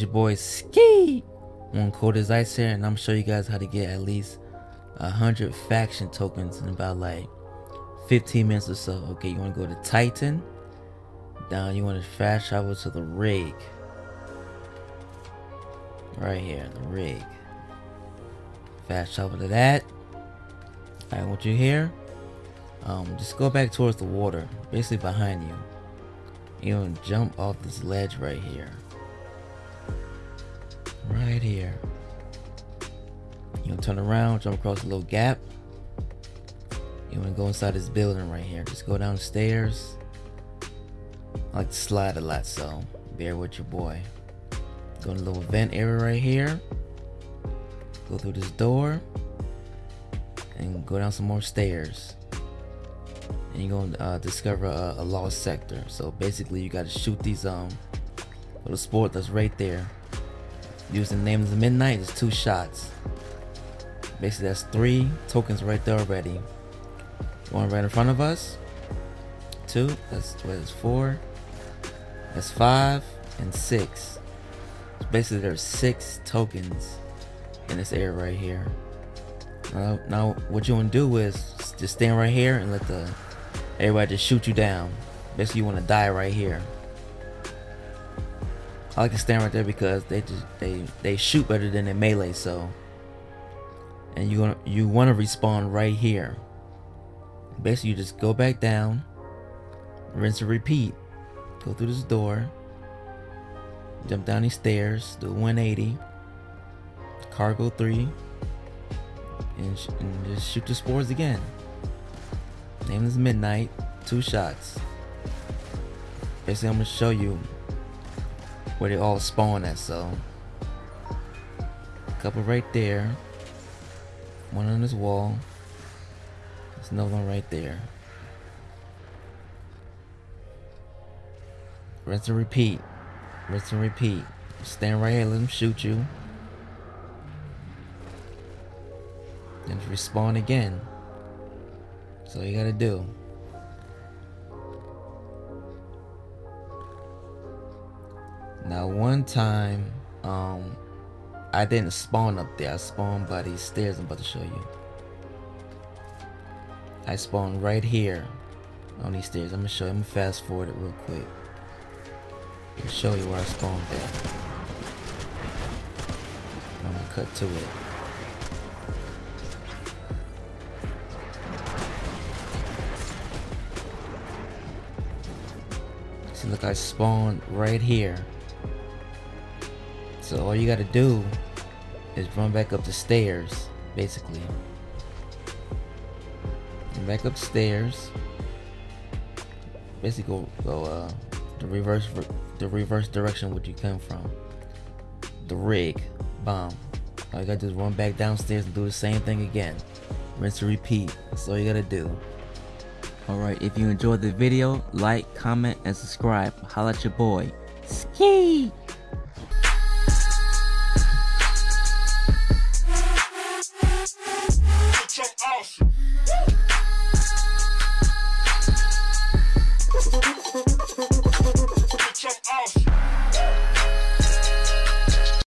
boy Ski. One Cold as Ice here, and I'm show you guys how to get at least a hundred faction tokens in about like 15 minutes or so. Okay, you want to go to Titan. Down, you want to fast travel to the rig. Right here, the rig. Fast travel to that. I want you here. Um, just go back towards the water, basically behind you. You gonna jump off this ledge right here. Right here. You know, turn around, jump across a little gap. You want to go inside this building right here. Just go downstairs. I like to slide a lot, so bear with your boy. Go in the little vent area right here. Go through this door. And go down some more stairs and you're gonna uh, discover a, a, lost sector. So basically, you got to shoot these um little sport that's right there. Using the name of the midnight, it's two shots. Basically, that's three tokens right there already. One right in front of us. Two. That's what is four. That's five and six. So basically, there's six tokens in this area right here. Now, now what you want to do is just stand right here and let the Everybody just shoot you down. Basically, you want to die right here. I like to stand right there because they just they they shoot better than they melee. So, and you want you want to respawn right here. Basically, you just go back down, rinse and repeat. Go through this door, jump down these stairs, do 180, cargo three, and, and just shoot the spores again. Nameless Midnight. Two shots. Basically, I'm gonna show you where they all spawn at. So, couple right there. One on this wall. There's another one right there. Rinse and repeat. Rinse and repeat. Stand right here, let them shoot you. Then respawn again. So you gotta do. Now one time, um, I didn't spawn up there. I spawned by these stairs I'm about to show you. I spawned right here on these stairs. I'm gonna show you. I'm gonna fast forward it real quick. I'll show you where I spawned at. I'm gonna cut to it. See, look, I spawned right here. So all you gotta do is run back up the stairs, basically. And back upstairs. Basically go, go uh, the reverse the reverse direction which you come from. The rig, bomb. All you gotta do is run back downstairs and do the same thing again. Rinse and repeat. That's all you gotta do. Alright, if you enjoyed the video, like, comment, and subscribe. Holla at your boy. Ski!